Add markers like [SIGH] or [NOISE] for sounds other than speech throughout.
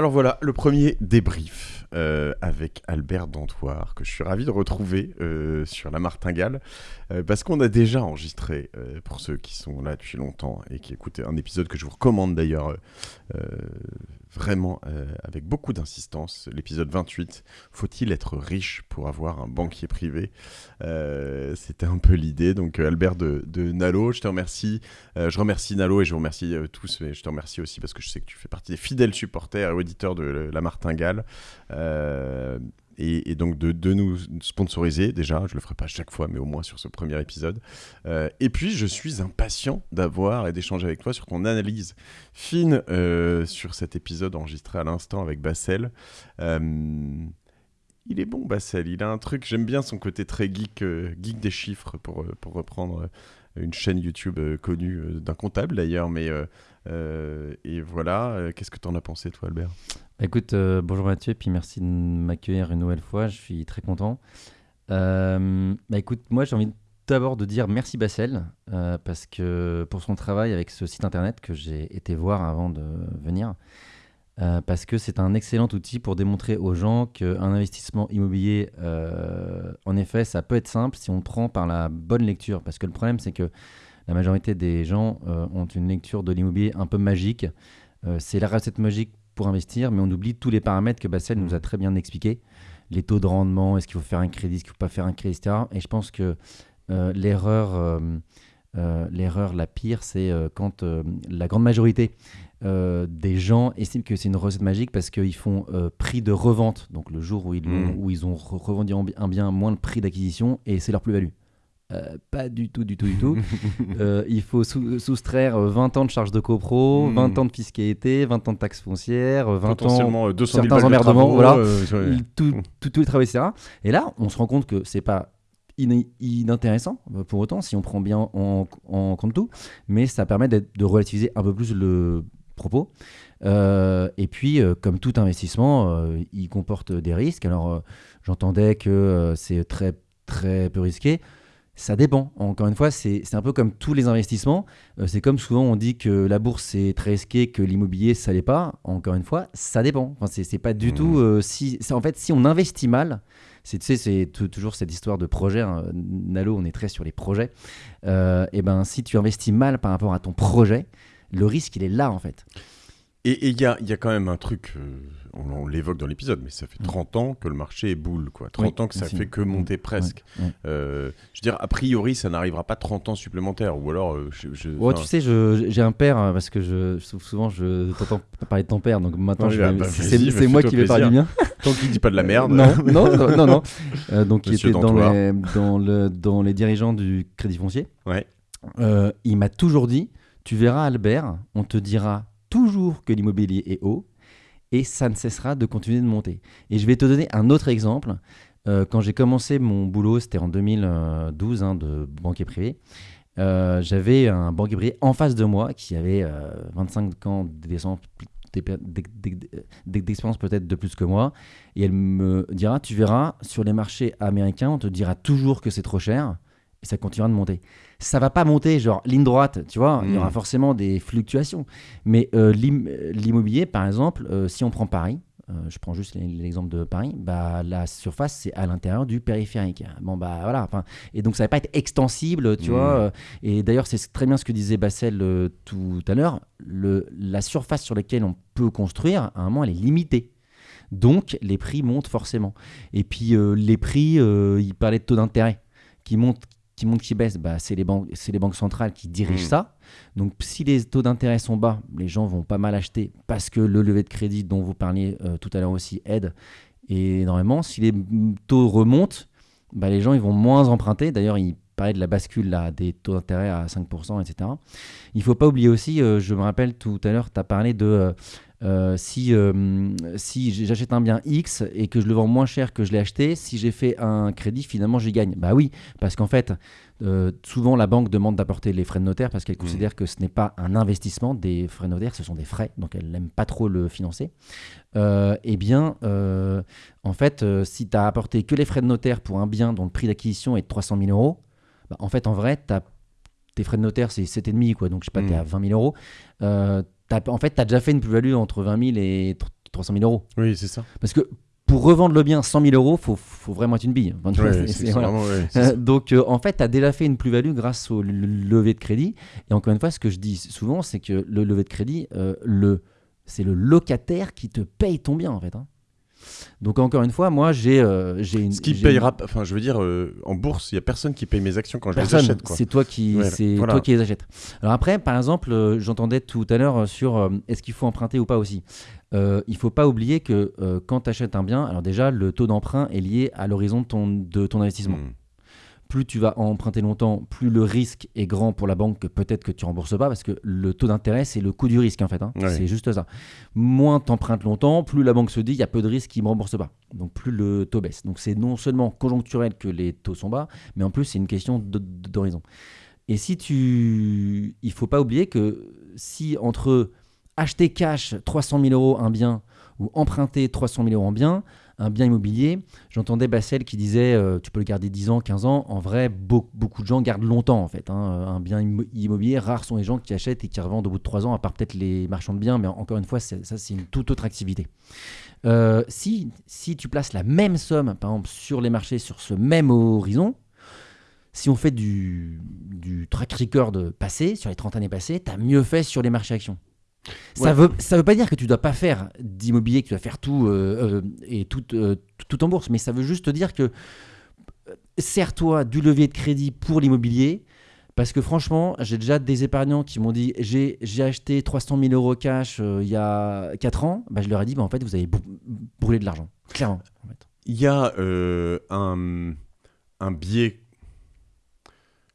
Alors voilà, le premier débrief euh, avec Albert Dantoir, que je suis ravi de retrouver euh, sur la Martingale, euh, parce qu'on a déjà enregistré, pour ceux qui sont là depuis longtemps et qui écoutent un épisode que je vous recommande d'ailleurs vraiment avec beaucoup d'insistance, l'épisode 28, Faut-il être riche pour avoir un banquier privé C'était un peu l'idée, donc Albert de, de Nalo, je te remercie, je remercie Nalo et je vous remercie tous, mais je te remercie aussi parce que je sais que tu fais partie des fidèles supporters et auditeurs de la Martingale. Et, et donc de, nous sponsoriser déjà, je le ferai pas chaque fois, mais au moins sur ce premier épisode. Euh, et puis je suis impatient d'avoir et d'échanger avec toi sur ton analyse fine euh, sur cet épisode enregistré à l'instant avec Bassel. Euh, il est bon Bassel, il a un truc, j'aime bien son côté très geek, euh, geek des chiffres pour, euh, pour reprendre euh, une chaîne YouTube euh, connue euh, d'un comptable d'ailleurs, mais euh, et voilà, qu'est-ce que tu en as pensé toi Albert? Bah, Écoute, bonjour Mathieu, puis merci de m'accueillir une nouvelle fois, je suis très content. Bah écoute, moi j'ai envie d'abord de dire merci Bassel, parce que pour son travail avec ce site internet que j'ai été voir avant de venir, euh, parce que c'est un excellent outil pour démontrer aux gens qu'un investissement immobilier, euh, en effet, ça peut être simple si on le prend par la bonne lecture, parce que le problème c'est que la majorité des gens euh, ont une lecture de l'immobilier un peu magique. C'est la recette magique pour investir, mais on oublie tous les paramètres que Bassel nous a très bien expliqués. Les taux de rendement, est-ce qu'il faut faire un crédit, est-ce qu'il ne faut pas faire un crédit, etc. Et je pense que l'erreur, l'erreur la pire, c'est euh, quand euh, la grande majorité euh, des gens estiment que c'est une recette magique parce qu'ils font euh, prix de revente, donc le jour où ils, Mm. où ils ont re- revendu un bi- un bien moins le prix d'acquisition, et c'est leur plus-value. Euh, pas du tout, du tout, du tout. [LAUGHS] Euh, il faut sou- soustraire euh, 20 ans de charges de copro, Mm. 20 ans de fiscalité, 20 ans de taxes foncières, euh, 20 ans Potentiellement euh, 200 000 certains de emmerdements, voilà. euh, il- tout, tout, tous les travaux, etc. Et là, on se rend compte que c'est pas in- inintéressant euh, pour autant si on prend bien en, compte tout, mais ça permet de relativiser un peu plus le propos. Euh, et puis, euh, comme tout investissement, il comporte des risques. Alors, j'entendais que c'est très très peu risqué. Ça dépend. Encore une fois, c'est un peu comme tous les investissements. Euh, c'est comme souvent on dit que la bourse c'est très risqué, que l'immobilier ça l'est pas. Encore une fois, ça dépend. Enfin, c'est pas du Mhm. tout. euh, si, en fait, si on investit mal, c'est tu sais, c'est toujours cette histoire de projet. hein. Nalo, on est très sur les projets. Euh, et ben, si tu investis mal par rapport à ton projet, le risque il est là en fait. Et il y a, y a quand même un truc, euh, on, on l'évoque dans l'épisode, mais ça fait Mm. 30 ans que le marché est boule, quoi. 30 Oui, ans que ça aussi. fait que monter Mm. presque. Euh, je veux dire, a priori, ça n'arrivera pas 30 ans supplémentaires, ou alors, euh, je, je- Ouais, tu sais, j'ai un père parce que je, souvent je t'entends parler de ton père, donc maintenant je bah, c'est moi qui vais parler du mien. [LAUGHS] tant qu'il dit pas de la merde. Non, non, non, non. non. [LAUGHS] Donc il Monsieur était dans les, dans, le, dans les dirigeants du Crédit Foncier. Ouais. Il m'a toujours dit, tu verras Albert, on te dira toujours que l'immobilier est haut et ça ne cessera de continuer de monter. Et je vais te donner un autre exemple. Euh, quand j'ai commencé mon boulot, c'était en 2012 hein, de banquier privé. euh, J'avais un banquier privé en face de moi qui avait euh, 25 ans d'expérience d'expérience peut-être de plus que moi. Et elle me dira, tu verras, sur les marchés américains, on te dira toujours que c'est trop cher et ça continuera de monter. Ça va pas monter, genre ligne droite, tu vois, il y aura forcément des fluctuations. Mais euh, l'im- l'immobilier, par exemple, euh, si on prend Paris, euh, je prends juste l'exemple de Paris, bah, la surface, c'est à l'intérieur du périphérique. Bon, bah voilà. Et donc, ça va pas être extensible, tu Mm. vois. Et d'ailleurs, c'est très bien ce que disait Bassel tout à l'heure. La surface sur laquelle on peut construire, à un moment, elle est limitée. Donc, les prix montent forcément. Et puis, les prix, il parlait de taux d'intérêt qui montent, qui montent, qui baissent. Bah, c'est les, banques, c'est les banques centrales qui dirigent Mm. ça. Donc, si les taux d'intérêt sont bas, les gens vont pas mal acheter parce que le levé de crédit dont vous parliez euh, tout à l'heure aussi aide énormément. Si les taux remontent, bah, les gens ils vont moins emprunter. D'ailleurs, il parlait de la bascule là, des taux d'intérêt à 5%, etc. Il faut pas oublier aussi, euh, je me rappelle tout à l'heure, tu as parlé de euh, euh, si, euh, si j'achète un bien X et que je le vends moins cher que je l'ai acheté, si j'ai fait un crédit, finalement j'y gagne. Bah oui, parce qu'en fait, euh, souvent la banque demande d'apporter les frais de notaire parce qu'elle Mmh. considère que ce n'est pas un investissement des frais de notaire, ce sont des frais, donc elle n'aime pas trop le financer. Eh bien, en fait, si tu as apporté que les frais de notaire pour un bien dont le prix d'acquisition est de 300 000 euros, bah, en fait, en vrai, tes frais de notaire, c'est 7,5, quoi. Donc, je sais pas, tu es Mm. à 20 000 euros. Euh, en fait, tu as déjà fait une plus-value entre 20 000 et tr- 300 000 euros. Oui, c'est ça. Parce que pour revendre le bien 100 000 euros, faut, faut vraiment être une bille. Ouais, voilà. vraiment- ouais, Euh, donc, euh, en fait, tu as déjà fait une plus-value grâce au le- lever de crédit. Et encore une fois, ce que je dis souvent, c'est que le lever de crédit, euh, le, c'est le locataire qui te paye ton bien, en fait. hein. Donc, encore une fois, moi, j'ai euh, une. Ce qui payera, enfin, je veux dire, euh, en bourse, il y a personne qui paye mes actions quand je les achète. C'est toi qui, Ouais, c'est voilà. toi qui les achètes. Alors après, par exemple, euh, j'entendais tout à l'heure sur est-ce qu'il faut emprunter ou pas aussi. Euh, il faut pas oublier que quand tu achètes un bien, alors déjà le taux d'emprunt est lié à l'horizon de ton, de ton investissement. Hmm. Plus tu vas emprunter longtemps, plus le risque est grand pour la banque que peut-être que tu rembourses pas parce que le taux d'intérêt c'est le coût du risque en fait. hein. Ouais. C'est juste ça. Moins tu empruntes longtemps, plus la banque se dit il y a peu de risques qui me rembourse pas. Donc plus le taux baisse. Donc c'est non seulement conjoncturel que les taux sont bas, mais en plus c'est une question d'horizon. Et si tu, il faut pas oublier que si entre acheter cash 300 000 euros un bien ou emprunter 300 000 euros en bien, un bien immobilier, j'entendais Bassel qui disait euh, tu peux le garder 10 ans, 15 ans. En vrai, beau- beaucoup de gens gardent longtemps en fait. hein. Un bien immo- immobilier, rares sont les gens qui achètent et qui revendent au bout de 3 ans, à part peut-être les marchands de biens, mais encore une fois, ça c'est une toute autre activité. Euh, si, si tu places la même somme, par exemple, sur les marchés, sur ce même horizon, si on fait du, du track record passé, sur les 30 années passées, tu as mieux fait sur les marchés actions. Ça Ouais. veut, ça veut pas dire que tu dois pas faire d'immobilier, que tu dois faire tout euh, euh, et tout, euh, tout en bourse, mais ça veut juste te dire que sers-toi du levier de crédit pour l'immobilier. Parce que franchement, j'ai déjà des épargnants qui m'ont dit j'ai j'ai acheté 300 000 euros cash euh, il y a 4 ans. Bah, je leur ai dit bah, en fait, vous avez brû- brûlé de l'argent. Clairement. en fait. Il y a euh, un, un biais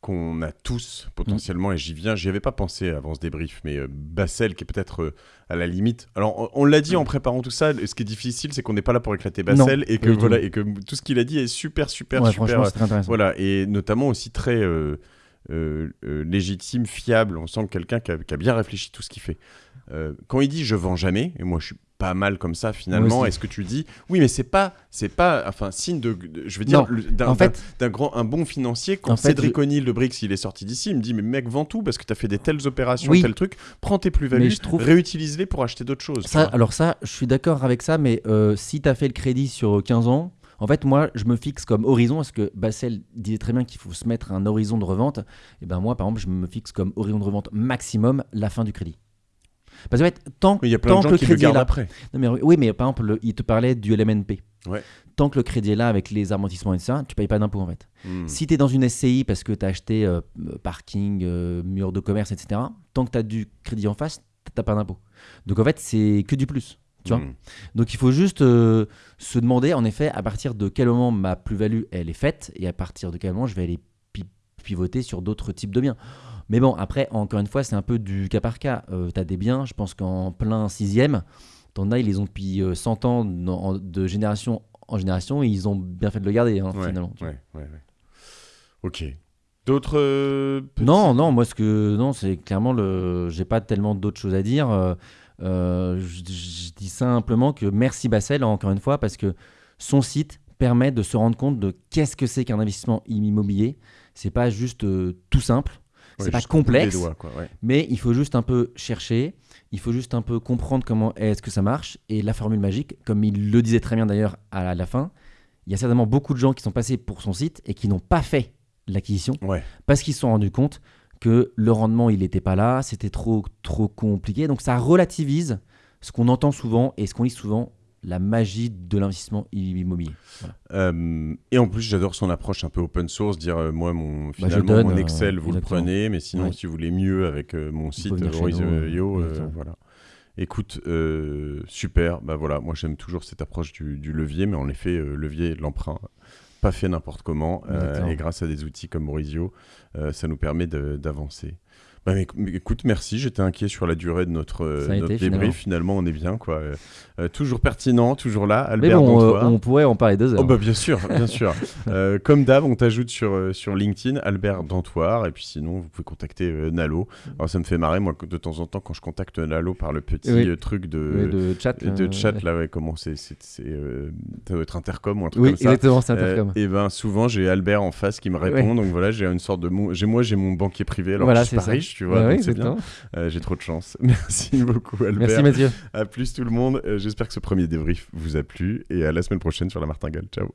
qu'on a tous potentiellement, et j'y viens, j'y avais pas pensé avant ce débrief, mais euh, Bassel qui est peut-être euh, à la limite. Alors on, on l'a dit en préparant tout ça, ce qui est difficile c'est qu'on n'est pas là pour éclater Bassel Non, et, que, voilà, et que tout ce qu'il a dit est super, super, Ouais, super. euh, très voilà, et notamment aussi très euh, légitime, fiable. On sent que quelqu'un qui a, qui a bien réfléchi tout ce qu'il fait. Quand il dit je vends jamais, et moi je suis pas mal comme ça finalement, est-ce que tu dis oui, mais c'est pas, c'est pas, enfin signe de, de- je veux dire, d'un en fait- d'un- d'un grand, un bon financier. Quand En fait, Cédric je- O'Neill de Brix il est sorti d'ici, il me dit mais mec vends tout parce que tu as fait des telles opérations, Oui. tel truc, prends tes plus-values, trouve- réutilise-les pour acheter d'autres choses. Ça, alors ça, je suis d'accord avec ça, mais euh, si tu as fait le crédit sur 15 ans, en fait, moi, je me fixe comme horizon, parce que Bassel disait très bien qu'il faut se mettre un horizon de revente. Et ben moi, par exemple, je me fixe comme horizon de revente maximum la fin du crédit. Parce que en fait, tant, Mais il y a plein tant de gens que le qui le crédit est là, après. Non, mais oui, mais par exemple, le- il te parlait du LMNP. Ouais. Tant que le crédit est là avec les amortissements et ça, tu payes pas d'impôt en fait. Hmm. Si tu es dans une SCI parce que tu as acheté euh, parking, euh, mur de commerce, etc., tant que tu as du crédit en face, tu pas d'impôt. Donc en fait, c'est que du plus. Tu vois Hmm. Donc il faut juste euh, se demander, en effet, à partir de quel moment ma plus-value elle est faite et à partir de quel moment je vais aller pi- pivoter sur d'autres types de biens. Mais bon, après, encore une fois, c'est un peu du cas par cas. tu as des biens, je pense qu'en plein sixième, t'en as, ils les ont depuis euh, 100 ans dans- de génération en génération et ils ont bien fait de le garder, hein, Ouais, finalement. ouais, ouais, ouais. Ok. D'autres. euh, petits- Non, non, moi ce que non, c'est clairement le. J'ai pas tellement d'autres choses à dire. Euh, euh, je, je dis simplement que merci Bassel encore une fois parce que son site permet de se rendre compte de qu'est-ce que c'est qu'un investissement immobilier. C'est pas juste euh, tout simple, Ouais, c'est pas complexe, doigts, quoi, ouais. mais il faut juste un peu chercher. Il faut juste un peu comprendre comment est-ce que ça marche et la formule magique, comme il le disait très bien d'ailleurs à la, la fin. Il y a certainement beaucoup de gens qui sont passés pour son site et qui n'ont pas fait l'acquisition Ouais. parce qu'ils se sont rendus compte que le rendement il n'était pas là, c'était trop trop compliqué. Donc ça relativise ce qu'on entend souvent et ce qu'on lit souvent, la magie de l'investissement immobilier. Voilà. Euh, et en plus, j'adore son approche un peu open source, dire euh, moi, mon, je finalement, donne, mon euh, Excel, vous exactement. le prenez, mais sinon, Ouais. si vous voulez mieux avec mon site venir chez Horizon nous, Yo, exactement. voilà. Écoute, super. Bah voilà, moi j'aime toujours cette approche du, du levier, mais en effet, levier l'emprunt, pas fait n'importe comment, et grâce à des outils comme Maurizio, euh, ça nous permet d'avancer. Bah, mais, mais écoute, merci. J'étais inquiet sur la durée de notre, euh, notre été, débrief. Finalement. on est bien, quoi. Euh, toujours pertinent, toujours là. Mais Albert bon, euh, Dantois. on pourrait en parler deux heures. Oh bah bien sûr, bien sûr. [LAUGHS] Euh, comme d'hab, on t'ajoute sur, sur LinkedIn, Albert Dantoir, et puis sinon, vous pouvez contacter Nalo. Alors ça me fait marrer, moi, de temps en temps, quand je contacte Nalo par le petit Oui. truc de, de chat. de chat, ouais. là, ouais, comment c'est, ça doit être Intercom ou un truc Oui, comme ça. exactement, c'est Intercom. et ben souvent j'ai Albert en face qui me répond donc voilà j'ai une sorte de mon- j'ai moi j'ai mon banquier privé alors Voilà, je suis c'est pas riche tu vois. Bah oui, c'est bien. Euh, J'ai trop de chance. [LAUGHS] Merci beaucoup, Albert. Merci Mathieu. À plus tout le monde. Euh, J'espère que ce premier débrief vous a plu et à la semaine prochaine sur la Martingale. Ciao.